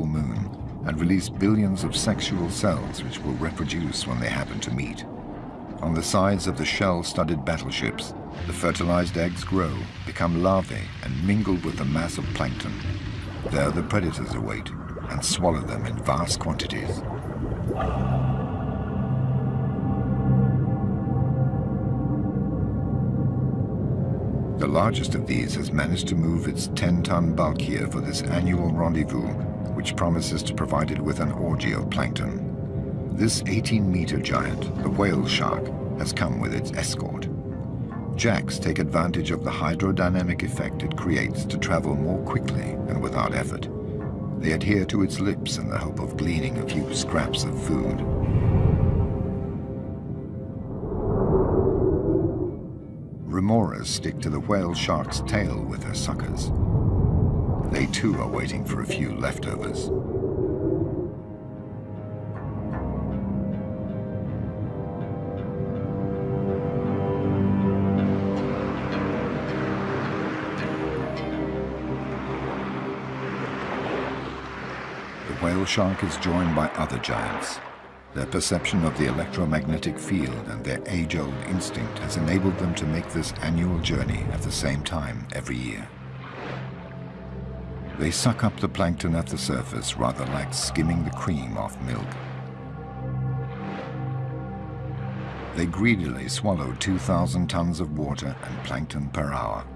full moon and release billions of sexual cells which will reproduce when they happen to meet. On the sides of the shell-studded battleships, the fertilized eggs grow, become larvae, and mingle with the mass of plankton. There the predators await and swallow them in vast quantities. The largest of these has managed to move its 10-ton bulk here for this annual rendezvous, which promises to provide it with an orgy of plankton. This 18-meter giant, the whale shark, has come with its escort. Jacks take advantage of the hydrodynamic effect it creates to travel more quickly and without effort. They adhere to its lips in the hope of gleaning a few scraps of food. Remoras stick to the whale shark's tail with their suckers. They too are waiting for a few leftovers. The whale shark is joined by other giants. Their perception of the electromagnetic field and their age-old instinct has enabled them to make this annual journey at the same time every year. They suck up the plankton at the surface rather like skimming the cream off milk. They greedily swallow 2,000 tons of water and plankton per hour.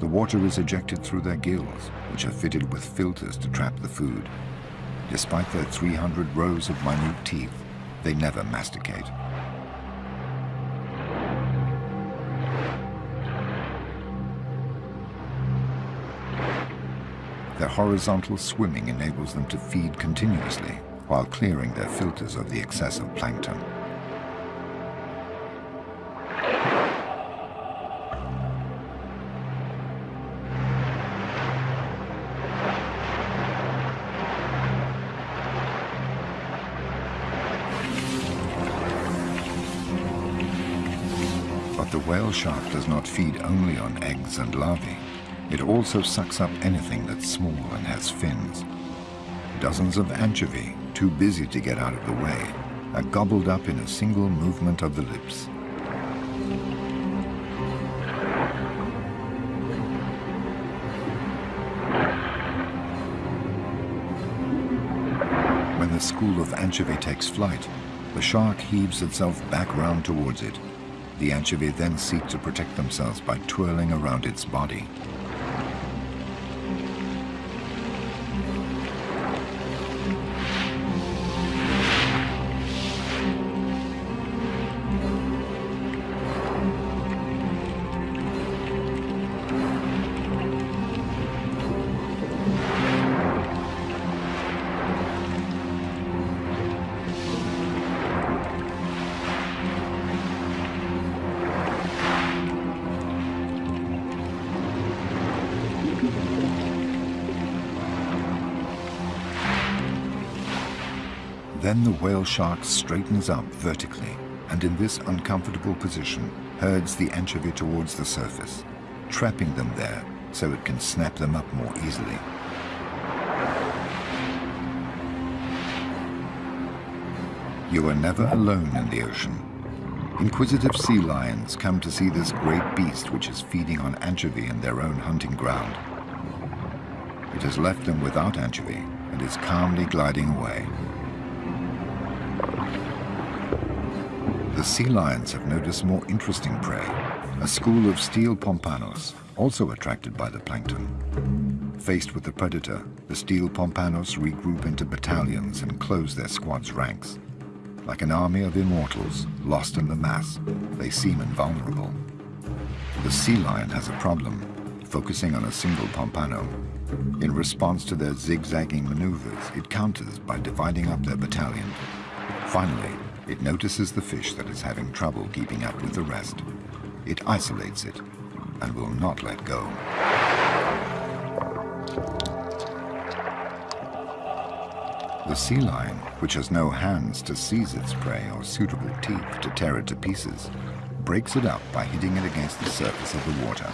The water is ejected through their gills, which are fitted with filters to trap the food. Despite their 300 rows of minute teeth, they never masticate. Their horizontal swimming enables them to feed continuously while clearing their filters of the excessive plankton. But the whale shark does not feed only on eggs and larvae. It also sucks up anything that's small and has fins. Dozens of anchovy, too busy to get out of the way, are gobbled up in a single movement of the lips. When the school of anchovy takes flight, the shark heaves itself back round towards it the anchovy then seek to protect themselves by twirling around its body. Then the whale shark straightens up vertically and in this uncomfortable position herds the anchovy towards the surface, trapping them there so it can snap them up more easily. You are never alone in the ocean. Inquisitive sea lions come to see this great beast which is feeding on anchovy in their own hunting ground. It has left them without anchovy and is calmly gliding away. Sea lions have noticed more interesting prey, a school of steel pompanos, also attracted by the plankton. Faced with the predator, the steel pompanos regroup into battalions and close their squad's ranks. Like an army of immortals, lost in the mass, they seem invulnerable. The sea lion has a problem, focusing on a single pompano. In response to their zigzagging maneuvers, it counters by dividing up their battalion. Finally, it notices the fish that is having trouble keeping up with the rest. It isolates it and will not let go. The sea lion, which has no hands to seize its prey or suitable teeth to tear it to pieces, breaks it up by hitting it against the surface of the water.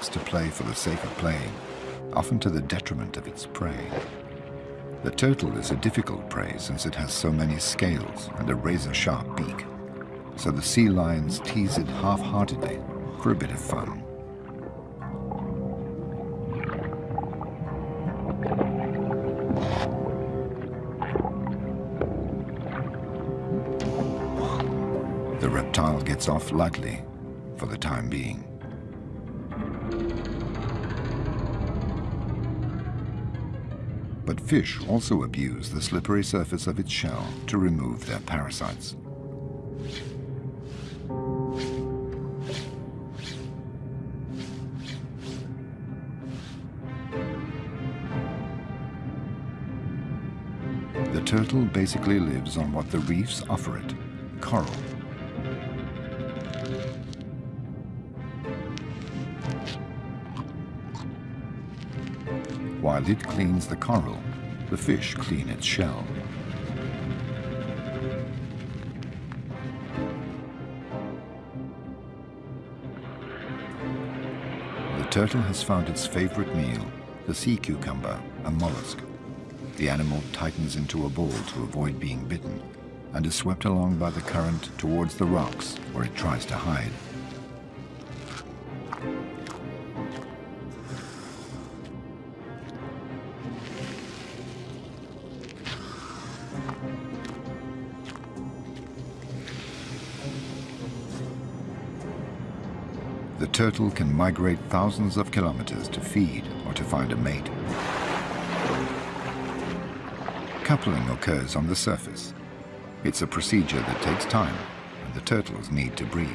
Likes to play for the sake of playing, often to the detriment of its prey. The turtle is a difficult prey since it has so many scales and a razor-sharp beak. So the sea lions tease it half-heartedly for a bit of fun. The reptile gets off lightly for the time being. Fish also abuse the slippery surface of its shell to remove their parasites. The turtle basically lives on what the reefs offer it, coral. While it cleans the coral, the fish clean its shell. The turtle has found its favorite meal, the sea cucumber, a mollusk. The animal tightens into a ball to avoid being bitten and is swept along by the current towards the rocks where it tries to hide. Turtle can migrate thousands of kilometers to feed or to find a mate. Coupling occurs on the surface. It's a procedure that takes time and the turtles need to breathe.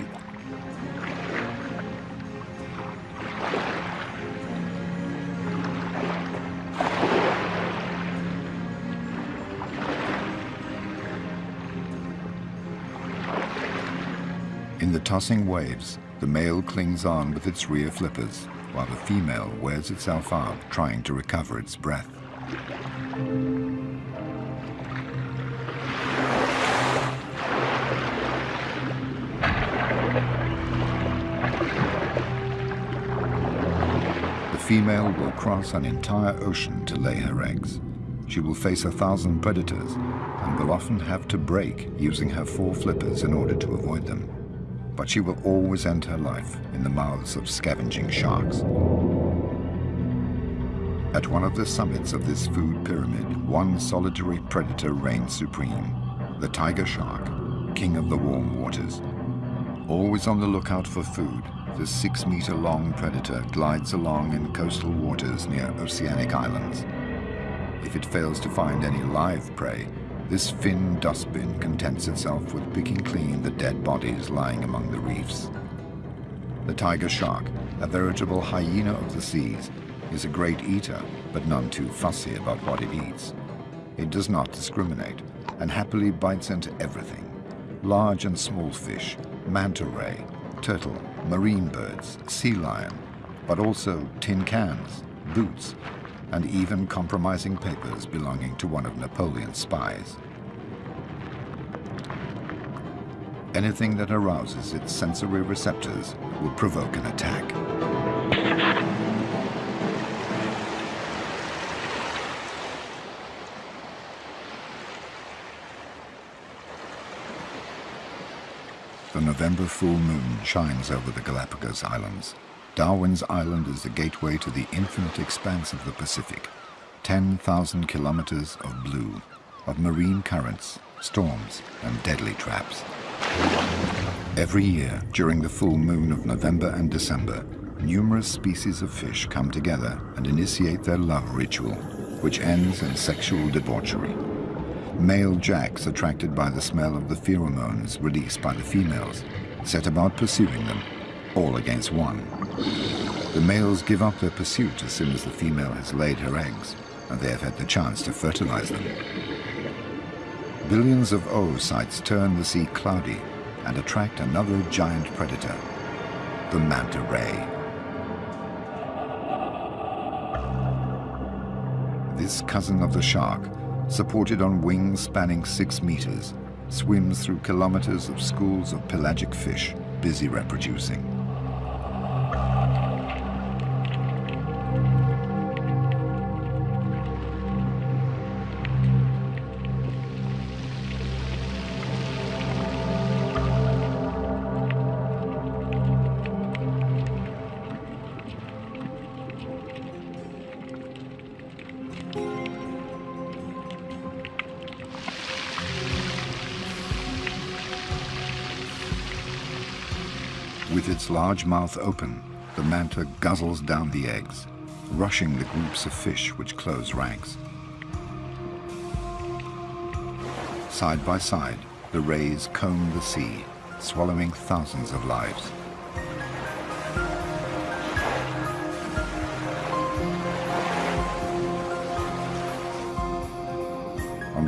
In the tossing waves, the male clings on with its rear flippers, while the female wears itself out trying to recover its breath. The female will cross an entire ocean to lay her eggs. She will face a thousand predators and will often have to brake using her four flippers in order to avoid them but she will always end her life in the mouths of scavenging sharks. At one of the summits of this food pyramid, one solitary predator reigns supreme, the tiger shark, king of the warm waters. Always on the lookout for food, the six-meter-long predator glides along in coastal waters near oceanic islands. If it fails to find any live prey, this fin dustbin contents itself with picking clean the dead bodies lying among the reefs. The tiger shark, a veritable hyena of the seas, is a great eater, but none too fussy about what it eats. It does not discriminate, and happily bites into everything. Large and small fish, manta ray, turtle, marine birds, sea lion, but also tin cans, boots, and even compromising papers belonging to one of Napoleon's spies. Anything that arouses its sensory receptors will provoke an attack. The November full moon shines over the Galapagos Islands. Darwin's Island is the gateway to the infinite expanse of the Pacific. 10,000 kilometers of blue, of marine currents, storms, and deadly traps. Every year, during the full moon of November and December, numerous species of fish come together and initiate their love ritual, which ends in sexual debauchery. Male jacks, attracted by the smell of the pheromones released by the females, set about pursuing them all against one. The males give up their pursuit as soon as the female has laid her eggs, and they have had the chance to fertilize them. Billions of oocytes turn the sea cloudy and attract another giant predator, the manta ray. This cousin of the shark, supported on wings spanning six meters, swims through kilometers of schools of pelagic fish busy reproducing. With its large mouth open, the manta guzzles down the eggs, rushing the groups of fish which close ranks. Side by side, the rays comb the sea, swallowing thousands of lives.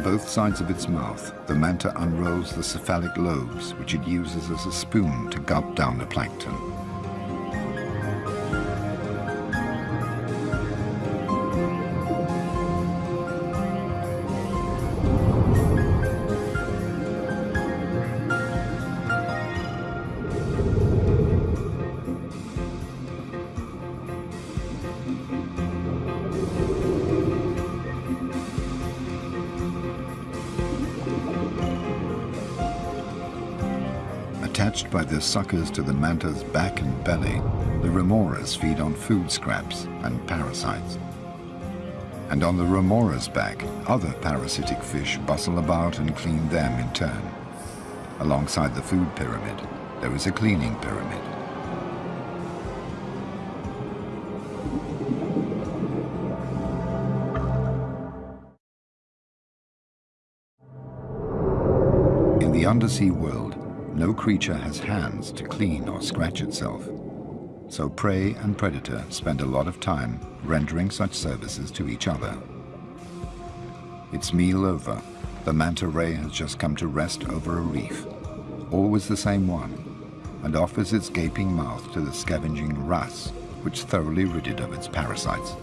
Both sides of its mouth, the manta unrolls the cephalic lobes, which it uses as a spoon to gulp down the plankton. By their suckers to the manta's back and belly, the remoras feed on food scraps and parasites. And on the remora's back, other parasitic fish bustle about and clean them in turn. Alongside the food pyramid, there is a cleaning pyramid. In the undersea world, no creature has hands to clean or scratch itself. So prey and predator spend a lot of time rendering such services to each other. Its meal over, the manta ray has just come to rest over a reef, always the same one, and offers its gaping mouth to the scavenging wrasse, which thoroughly rid it of its parasites.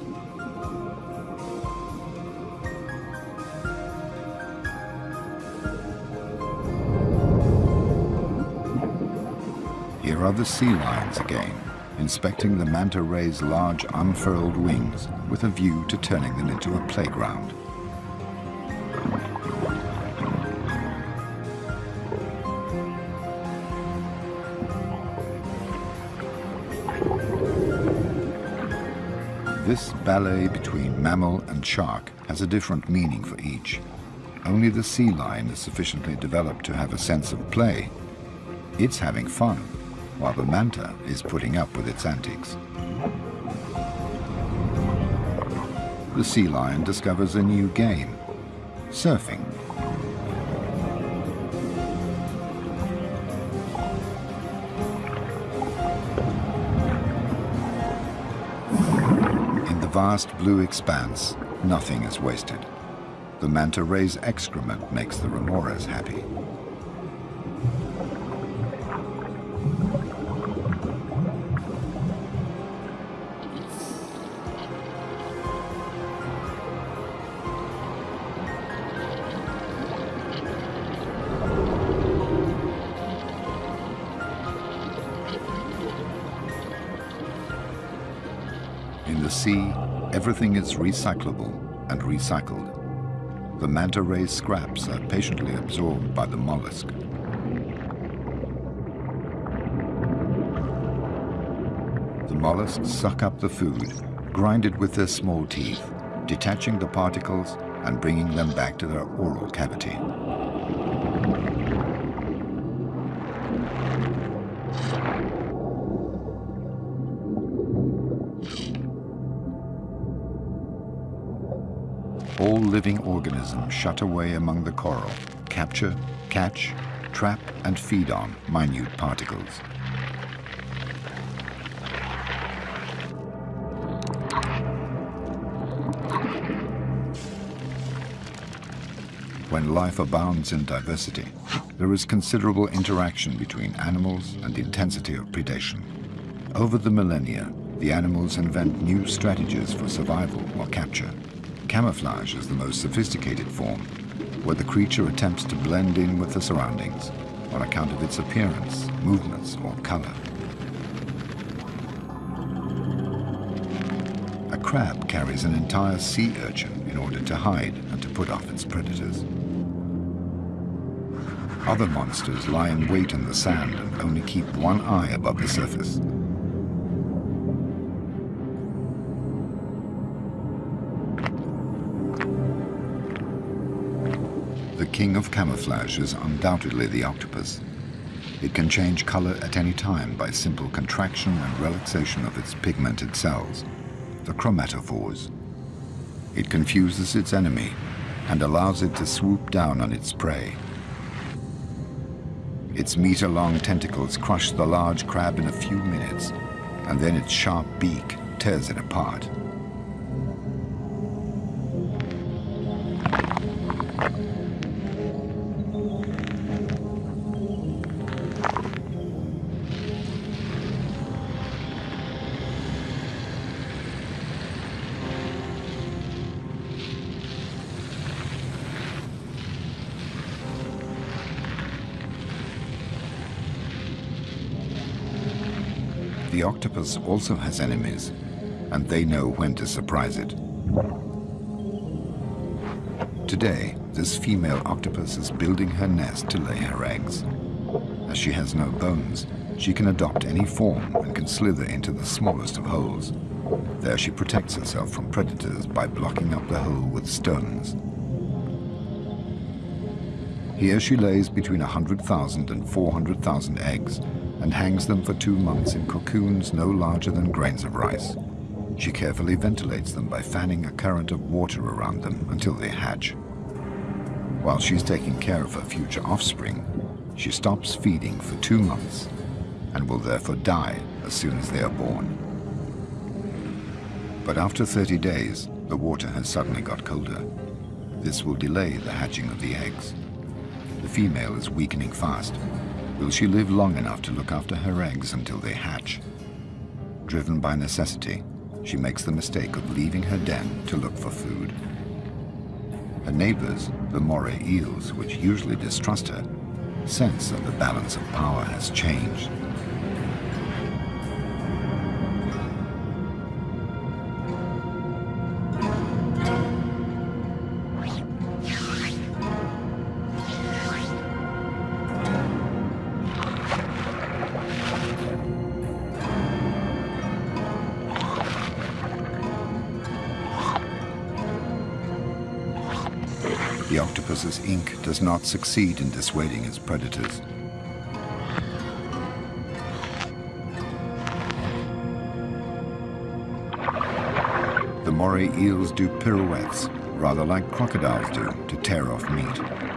The sea lions again, inspecting the manta ray's large unfurled wings with a view to turning them into a playground. This ballet between mammal and shark has a different meaning for each. Only the sea lion is sufficiently developed to have a sense of play. It's having fun, while the manta is putting up with its antics. The sea lion discovers a new game, surfing. In the vast blue expanse, nothing is wasted. The manta ray's excrement makes the remoras happy. Sea, everything is recyclable and recycled. The manta ray scraps are patiently absorbed by the mollusk. The mollusks suck up the food, grind it with their small teeth, detaching the particles and bringing them back to their oral cavity. Living organisms shut away among the coral, capture, catch, trap and feed on minute particles. When life abounds in diversity, there is considerable interaction between animals and the intensity of predation. Over the millennia, the animals invent new strategies for survival or capture. Camouflage is the most sophisticated form, where the creature attempts to blend in with the surroundings on account of its appearance, movements, or color. A crab carries an entire sea urchin in order to hide and to put off its predators. Other monsters lie in wait in the sand and only keep one eye above the surface. King of camouflage is undoubtedly the octopus. It can change color at any time by simple contraction and relaxation of its pigmented cells, the chromatophores. It confuses its enemy and allows it to swoop down on its prey. Its meter-long tentacles crush the large crab in a few minutes, and then its sharp beak tears it apart. The octopus also has enemies, and they know when to surprise it. Today, this female octopus is building her nest to lay her eggs. As she has no bones, she can adopt any form and can slither into the smallest of holes. There she protects herself from predators by blocking up the hole with stones. Here she lays between 100,000 and 400,000 eggs and hangs them for two months in cocoons no larger than grains of rice. She carefully ventilates them by fanning a current of water around them until they hatch. While she's taking care of her future offspring, she stops feeding for two months and will therefore die as soon as they are born. But after 30 days, the water has suddenly got colder. This will delay the hatching of the eggs. The female is weakening fast. Will she live long enough to look after her eggs until they hatch? Driven by necessity, she makes the mistake of leaving her den to look for food. Her neighbors, the moray eels, which usually distrust her, sense that the balance of power has changed. Does not succeed in dissuading its predators. The moray eels do pirouettes, rather like crocodiles do, to tear off meat.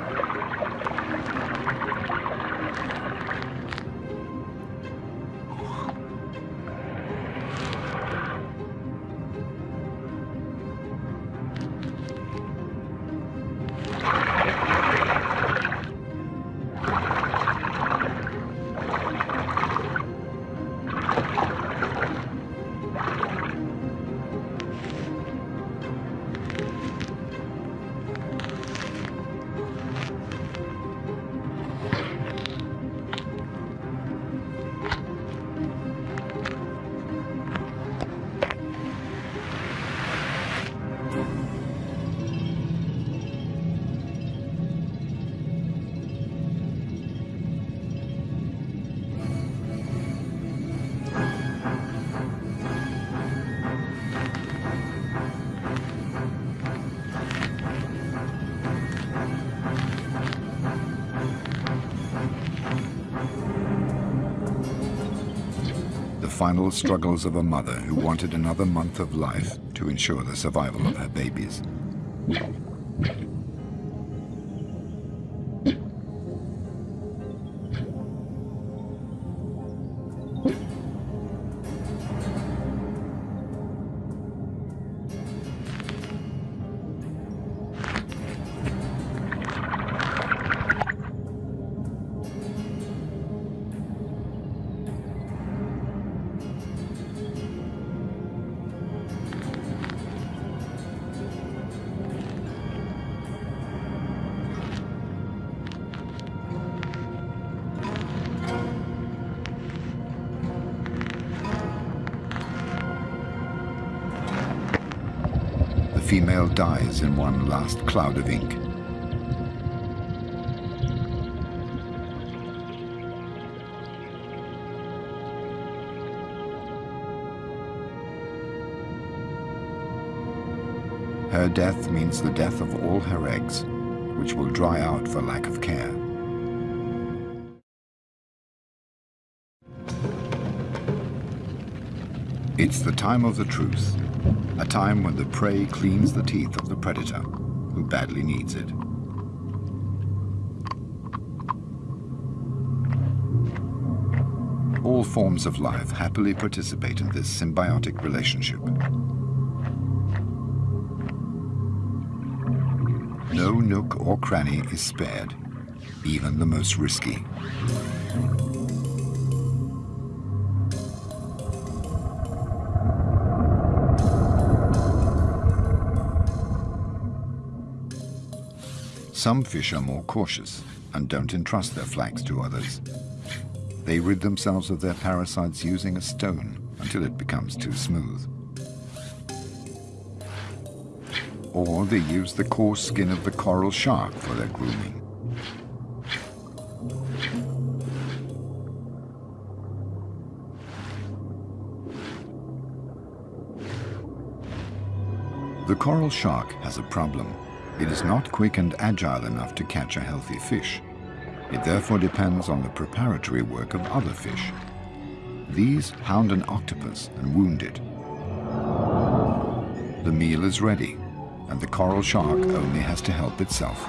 Final struggles of a mother who wanted another month of life to ensure the survival of her babies. Dies in one last cloud of ink. Her death means the death of all her eggs, which will dry out for lack of care. It's the time of the truth a time when the prey cleans the teeth of the predator, who badly needs it. All forms of life happily participate in this symbiotic relationship. No nook or cranny is spared, even the most risky. Some fish are more cautious and don't entrust their flanks to others. They rid themselves of their parasites using a stone until it becomes too smooth. Or they use the coarse skin of the coral shark for their grooming. The coral shark has a problem. It is not quick and agile enough to catch a healthy fish. It therefore depends on the preparatory work of other fish. These hound an octopus and wound it. The meal is ready, and the coral shark only has to help itself.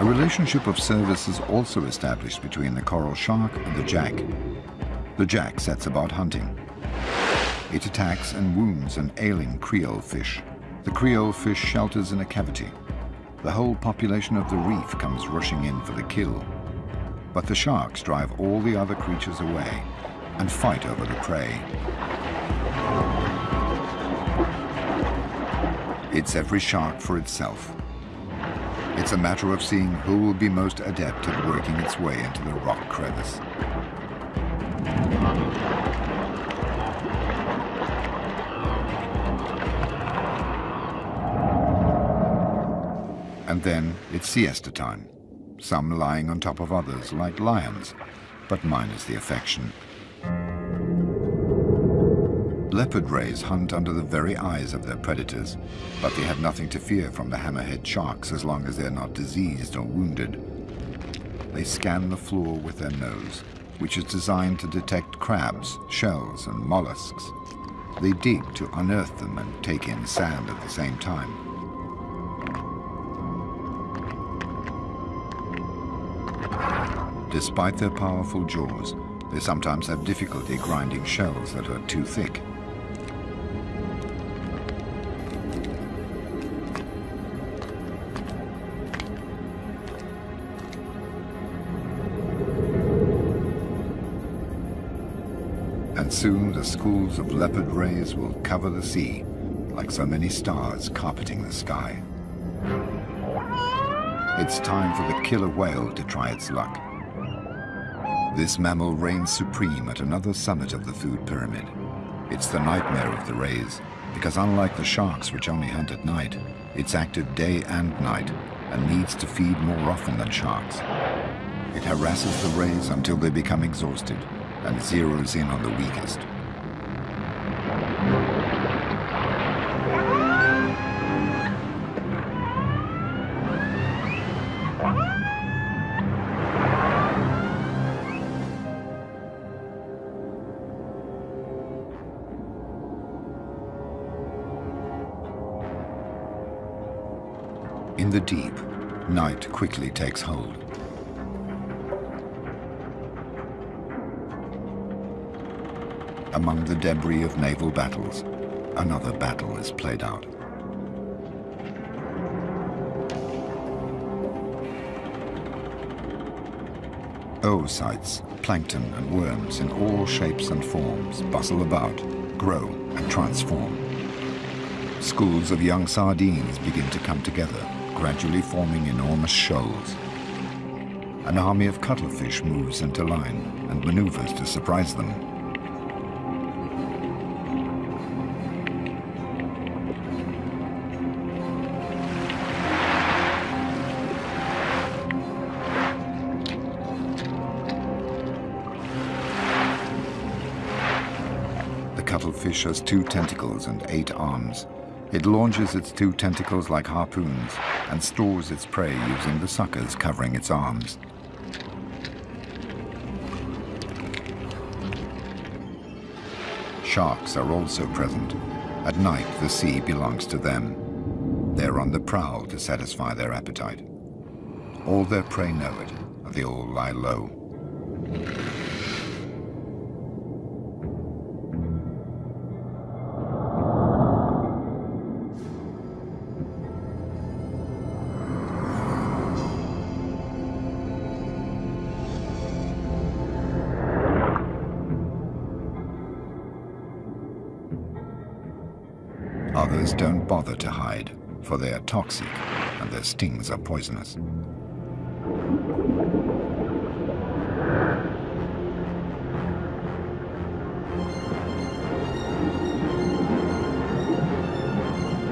A relationship of service is also established between the coral shark and the jack. The jack sets about hunting. It attacks and wounds an ailing creole fish. The creole fish shelters in a cavity. The whole population of the reef comes rushing in for the kill. But the sharks drive all the other creatures away and fight over the prey. It's every shark for itself. It's a matter of seeing who will be most adept at working its way into the rock crevice. And then it's siesta time, some lying on top of others like lions, but minus the affection. Leopard rays hunt under the very eyes of their predators, but they have nothing to fear from the hammerhead sharks as long as they're not diseased or wounded. They scan the floor with their nose, which is designed to detect crabs, shells, and mollusks. They dig to unearth them and take in sand at the same time. Despite their powerful jaws, they sometimes have difficulty grinding shells that are too thick. And soon the schools of leopard rays will cover the sea like so many stars carpeting the sky. It's time for the killer whale to try its luck. This mammal reigns supreme at another summit of the food pyramid. It's the nightmare of the rays, because unlike the sharks which only hunt at night, it's active day and night and needs to feed more often than sharks. It harasses the rays until they become exhausted and zeroes in on the weakest. In the deep, night quickly takes hold. Among the debris of naval battles, another battle is played out. Oocytes, plankton and worms in all shapes and forms bustle about, grow and transform. Schools of young sardines begin to come together gradually forming enormous shoals. An army of cuttlefish moves into line and maneuvers to surprise them. The cuttlefish has two tentacles and eight arms. It launches its two tentacles like harpoons and stores its prey using the suckers covering its arms. Sharks are also present. At night, the sea belongs to them. They're on the prowl to satisfy their appetite. All their prey know it, and they all lie low. Others don't bother to hide, for they are toxic and their stings are poisonous.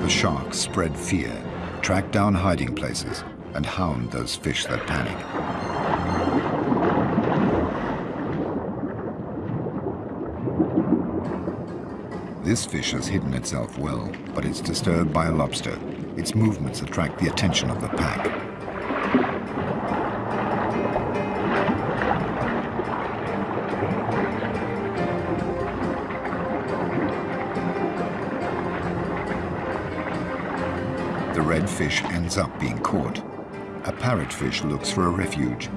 The sharks spread fear, track down hiding places, and hound those fish that panic. This fish has hidden itself well, but it's disturbed by a lobster. Its movements attract the attention of the pack. The red fish ends up being caught. A parrotfish looks for a refuge.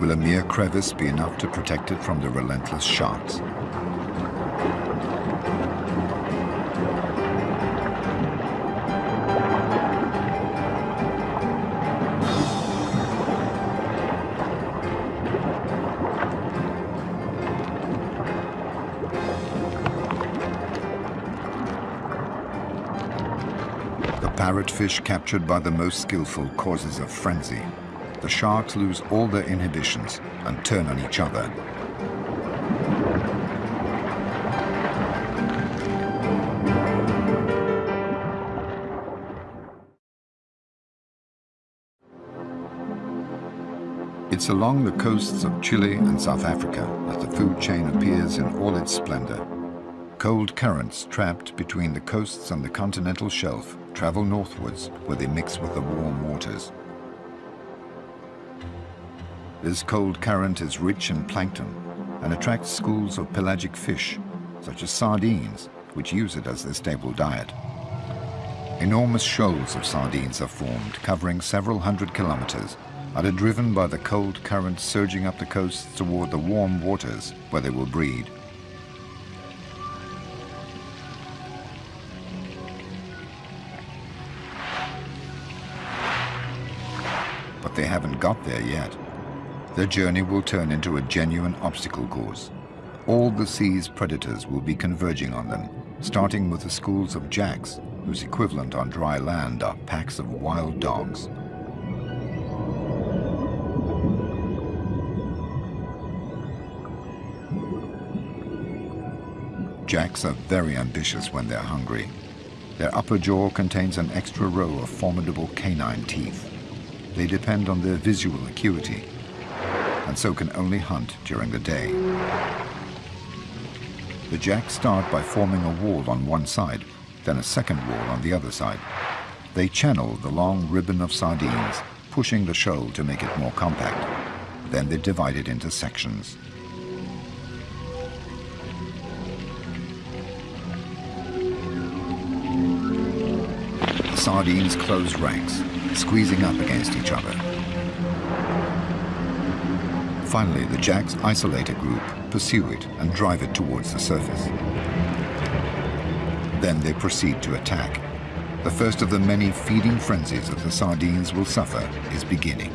Will a mere crevice be enough to protect it from the relentless sharks? Parrotfish captured by the most skillful causes a frenzy. The sharks lose all their inhibitions and turn on each other. It's along the coasts of Chile and South Africa that the food chain appears in all its splendor. Cold currents trapped between the coasts and the continental shelf travel northwards where they mix with the warm waters. This cold current is rich in plankton and attracts schools of pelagic fish, such as sardines, which use it as their staple diet. Enormous shoals of sardines are formed, covering several hundred kilometers, and are driven by the cold current surging up the coasts toward the warm waters where they will breed. Haven't got there yet. Their journey will turn into a genuine obstacle course. All the sea's predators will be converging on them, starting with the schools of jacks, whose equivalent on dry land are packs of wild dogs. Jacks are very ambitious when they're hungry. Their upper jaw contains an extra row of formidable canine teeth they depend on their visual acuity and so can only hunt during the day. The jacks start by forming a wall on one side, then a second wall on the other side. They channel the long ribbon of sardines, pushing the shoal to make it more compact. Then they divide it into sections. The sardines close ranks, squeezing up against each other. Finally, the jacks isolate a group, pursue it, and drive it towards the surface. Then they proceed to attack. The first of the many feeding frenzies that the sardines will suffer is beginning.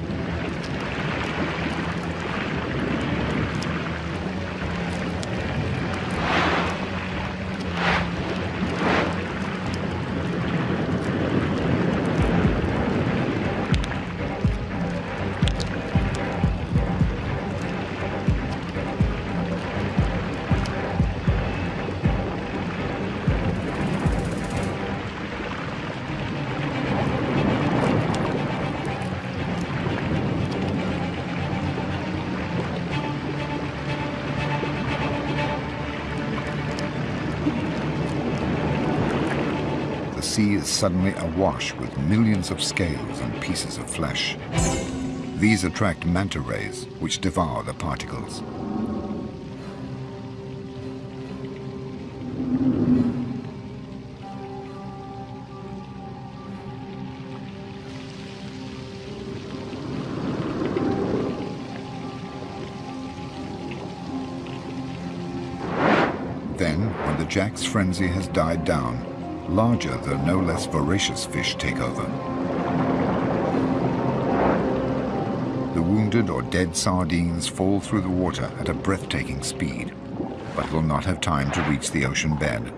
suddenly awash with millions of scales and pieces of flesh. These attract manta rays, which devour the particles. Then, when the Jack's frenzy has died down, Larger, though no less voracious fish take over. The wounded or dead sardines fall through the water at a breathtaking speed, but will not have time to reach the ocean bed.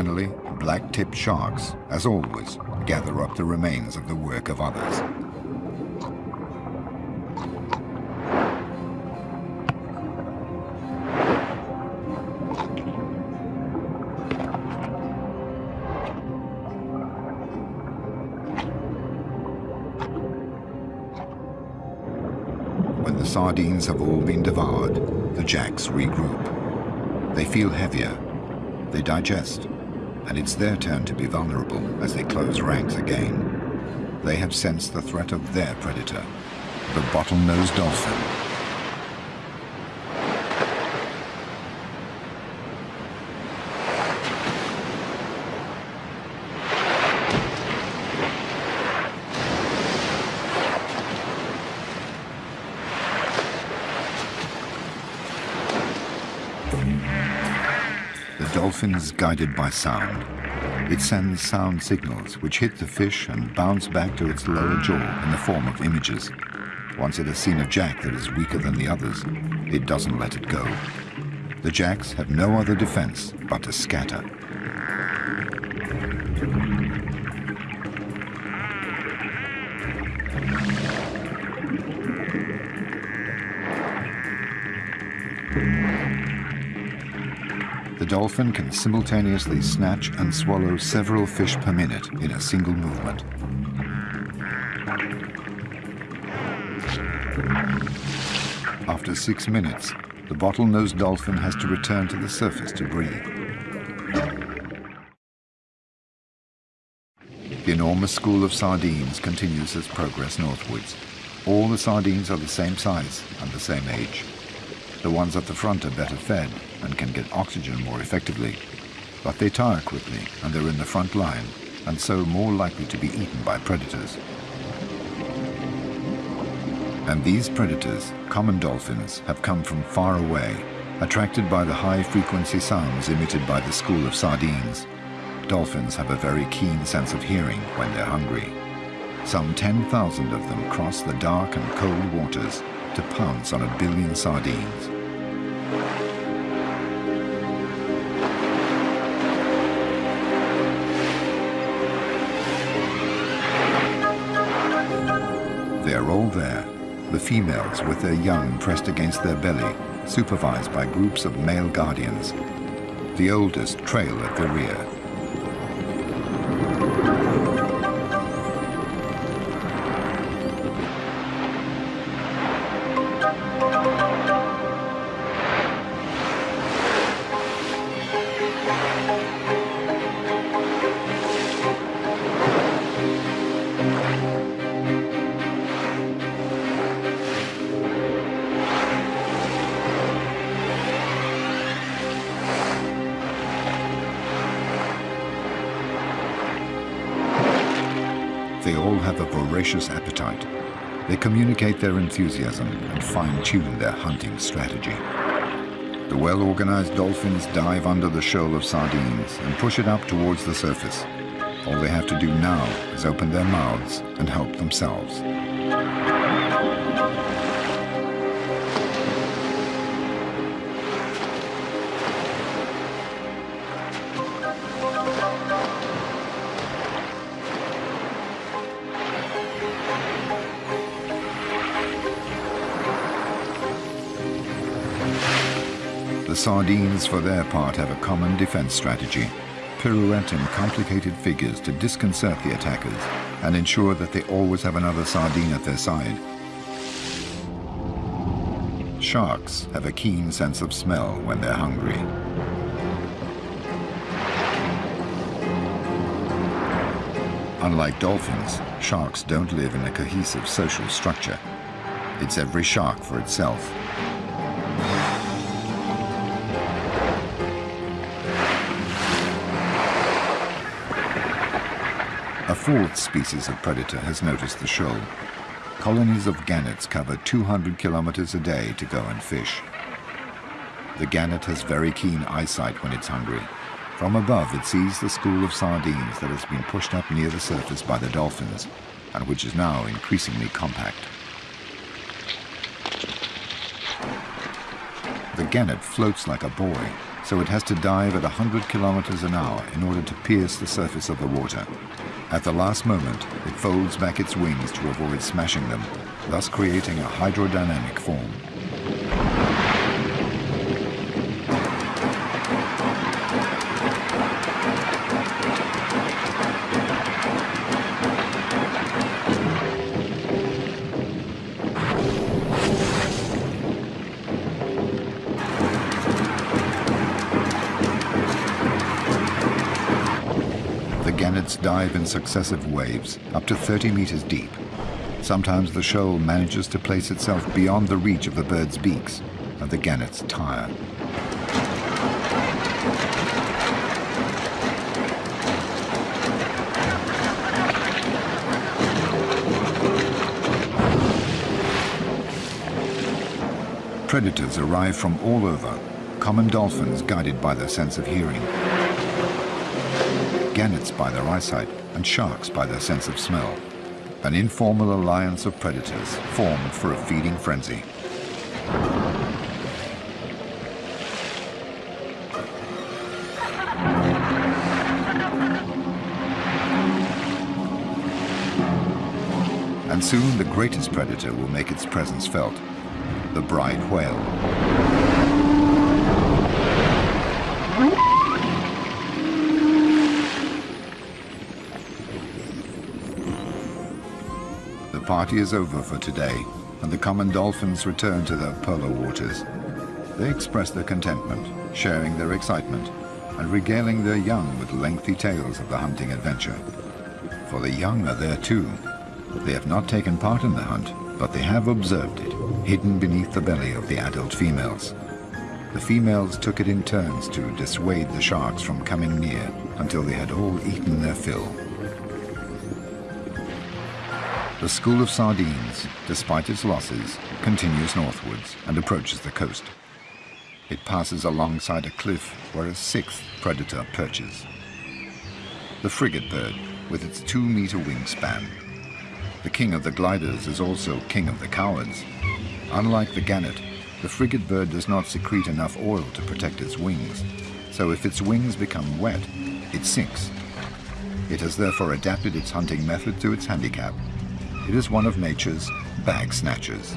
Finally, black-tipped sharks, as always, gather up the remains of the work of others. When the sardines have all been devoured, the jacks regroup. They feel heavier. They digest and it's their turn to be vulnerable as they close ranks again. They have sensed the threat of their predator, the bottlenose dolphin. Dolphin is guided by sound. It sends sound signals which hit the fish and bounce back to its lower jaw in the form of images. Once it has seen a jack that is weaker than the others, it doesn't let it go. The jacks have no other defense but to scatter. Dolphin can simultaneously snatch and swallow several fish per minute in a single movement. After six minutes, the bottlenose dolphin has to return to the surface to breathe. The enormous school of sardines continues its progress northwards. All the sardines are the same size and the same age. The ones at the front are better fed and can get oxygen more effectively, but they tire quickly and they're in the front line and so more likely to be eaten by predators. And these predators, common dolphins, have come from far away, attracted by the high-frequency sounds emitted by the school of sardines. Dolphins have a very keen sense of hearing when they're hungry. Some 10,000 of them cross the dark and cold waters to pounce on a billion sardines. They are all there, the females with their young pressed against their belly, supervised by groups of male guardians. The oldest trail at the rear. Their enthusiasm and fine-tune their hunting strategy. The well-organized dolphins dive under the shoal of sardines and push it up towards the surface. All they have to do now is open their mouths and help themselves. The sardines, for their part, have a common defense strategy. Pirouette in complicated figures to disconcert the attackers and ensure that they always have another sardine at their side. Sharks have a keen sense of smell when they're hungry. Unlike dolphins, sharks don't live in a cohesive social structure. It's every shark for itself. Fourth species of predator has noticed the shoal. Colonies of gannets cover 200 kilometers a day to go and fish. The gannet has very keen eyesight when it's hungry. From above, it sees the school of sardines that has been pushed up near the surface by the dolphins, and which is now increasingly compact. The gannet floats like a buoy, so it has to dive at 100 kilometers an hour in order to pierce the surface of the water. At the last moment, it folds back its wings to avoid smashing them, thus creating a hydrodynamic form. Dive in successive waves up to 30 meters deep. Sometimes the shoal manages to place itself beyond the reach of the bird's beaks, and the gannets tire. Predators arrive from all over, common dolphins guided by their sense of hearing gannets by their eyesight, and sharks by their sense of smell. An informal alliance of predators formed for a feeding frenzy. And soon the greatest predator will make its presence felt, the Bryde whale. Party is over for today, and the common dolphins return to their polar waters. They express their contentment, sharing their excitement, and regaling their young with lengthy tales of the hunting adventure. For the young are there too. They have not taken part in the hunt, but they have observed it, hidden beneath the belly of the adult females. The females took it in turns to dissuade the sharks from coming near until they had all eaten their fill. The school of sardines, despite its losses, continues northwards and approaches the coast. It passes alongside a cliff where a sixth predator perches. The frigate bird, with its two-meter wingspan. The king of the gliders is also king of the cowards. Unlike the gannet, the frigate bird does not secrete enough oil to protect its wings, so if its wings become wet, it sinks. It has therefore adapted its hunting method to its handicap it is one of nature's bag snatchers.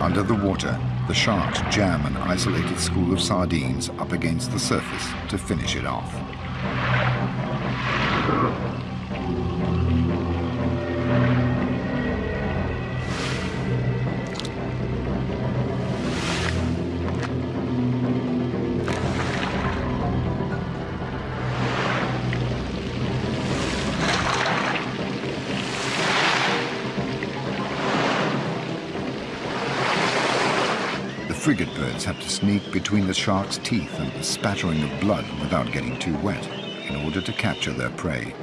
Under the water, the sharks jam an isolated school of sardines up against the surface to finish it off. Birds have to sneak between the shark's teeth and the spattering of blood without getting too wet in order to capture their prey.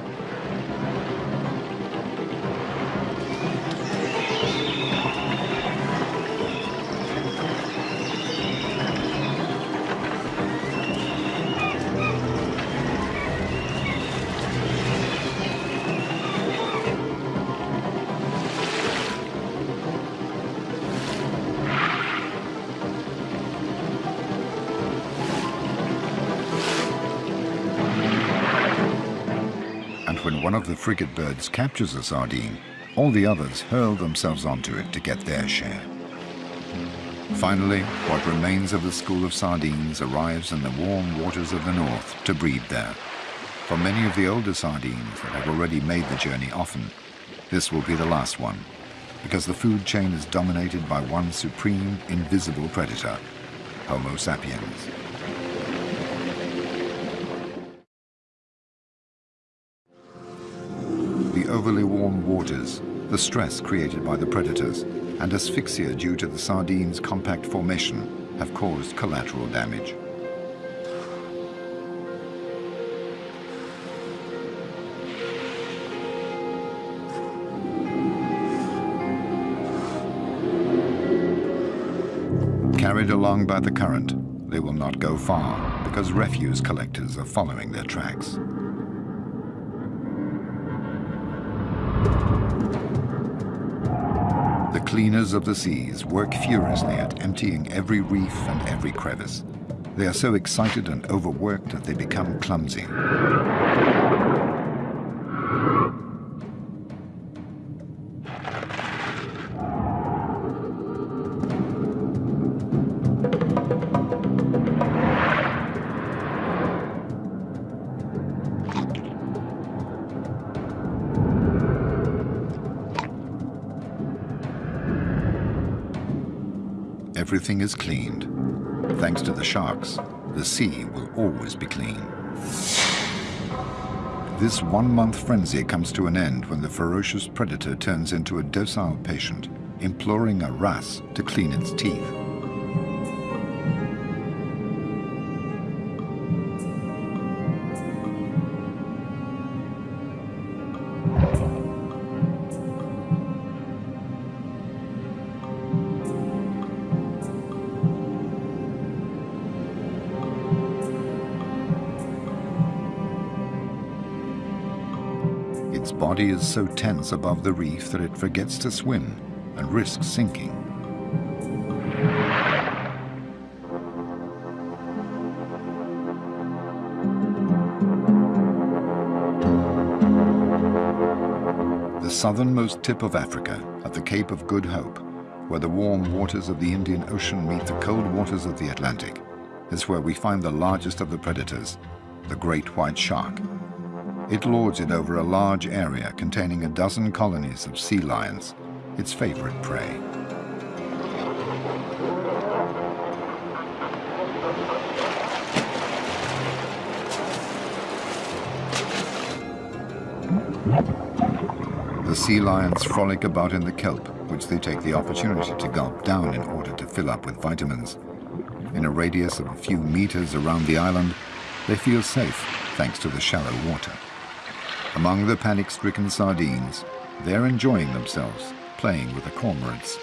One of the frigate birds captures a sardine, all the others hurl themselves onto it to get their share. Finally, what remains of the school of sardines arrives in the warm waters of the north to breed there. For many of the older sardines that have already made the journey often, this will be the last one, because the food chain is dominated by one supreme, invisible predator, Homo sapiens. The stress created by the predators and asphyxia due to the sardine's compact formation have caused collateral damage. Carried along by the current, they will not go far because refuse collectors are following their tracks. Cleaners of the seas work furiously at emptying every reef and every crevice. They are so excited and overworked that they become clumsy. Everything is cleaned. Thanks to the sharks, the sea will always be clean. This one-month frenzy comes to an end when the ferocious predator turns into a docile patient, imploring a wrasse to clean its teeth. Body is so tense above the reef that it forgets to swim and risks sinking. The southernmost tip of Africa, at the Cape of Good Hope, where the warm waters of the Indian Ocean meet the cold waters of the Atlantic, is where we find the largest of the predators, the great white shark. It lords it over a large area containing a dozen colonies of sea lions, its favorite prey. The sea lions frolic about in the kelp, which they take the opportunity to gulp down in order to fill up with vitamins. In a radius of a few meters around the island, they feel safe thanks to the shallow water. Among the panic-stricken sardines, they're enjoying themselves, playing with the cormorants.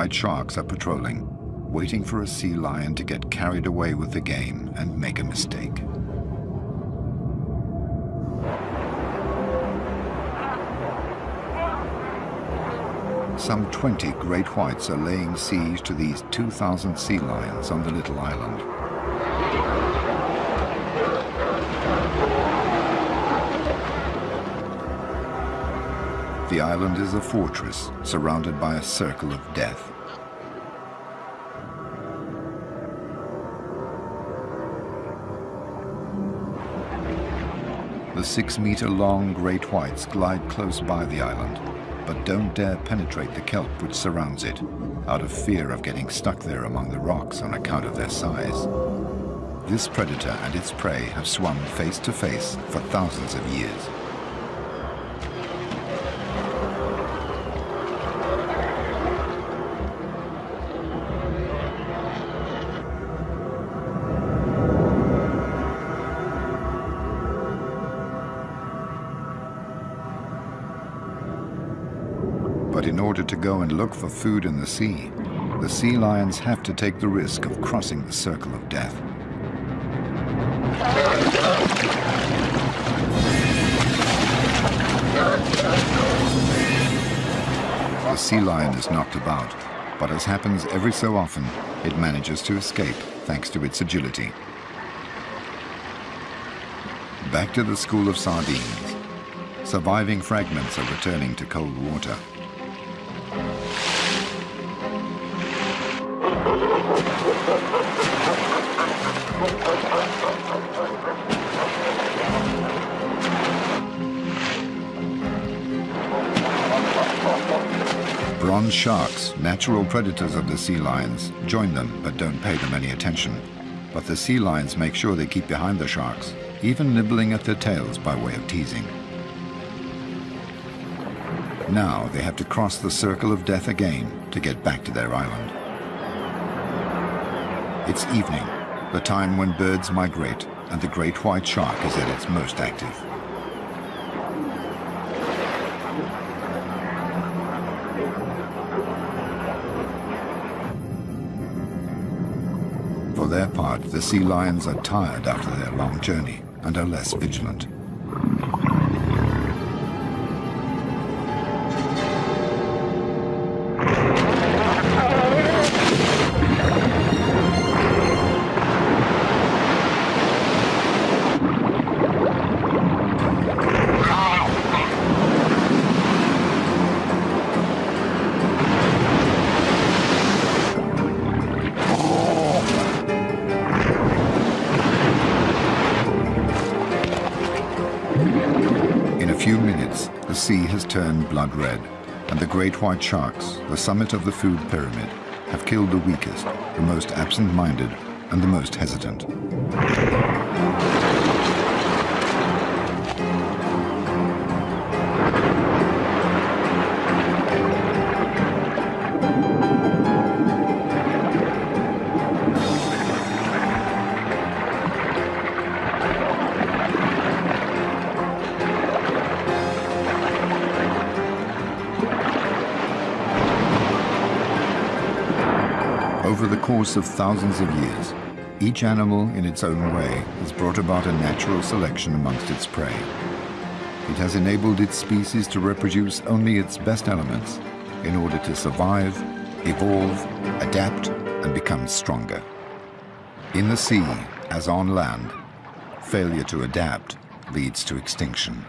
White sharks are patrolling, waiting for a sea lion to get carried away with the game and make a mistake. Some 20 great whites are laying siege to these 2,000 sea lions on the little island. The island is a fortress surrounded by a circle of death. The six-meter-long great whites glide close by the island, but don't dare penetrate the kelp which surrounds it, out of fear of getting stuck there among the rocks on account of their size. This predator and its prey have swum face to face for thousands of years. Go and look for food in the sea, the sea lions have to take the risk of crossing the circle of death. The sea lion is knocked about, but as happens every so often, it manages to escape thanks to its agility. Back to the school of sardines. Surviving fragments are returning to cold water. Bronze sharks, natural predators of the sea lions, join them but don't pay them any attention. But the sea lions make sure they keep behind the sharks, even nibbling at their tails by way of teasing. Now they have to cross the circle of death again to get back to their island. It's evening, the time when birds migrate and the great white shark is at its most active. The sea lions are tired after their long journey and are less vigilant. Great white sharks, the summit of the food pyramid, have killed the weakest, the most absent-minded, and the most hesitant. Course of thousands of years, each animal in its own way has brought about a natural selection amongst its prey. It has enabled its species to reproduce only its best elements in order to survive, evolve, adapt, and become stronger. In the sea, as on land, failure to adapt leads to extinction.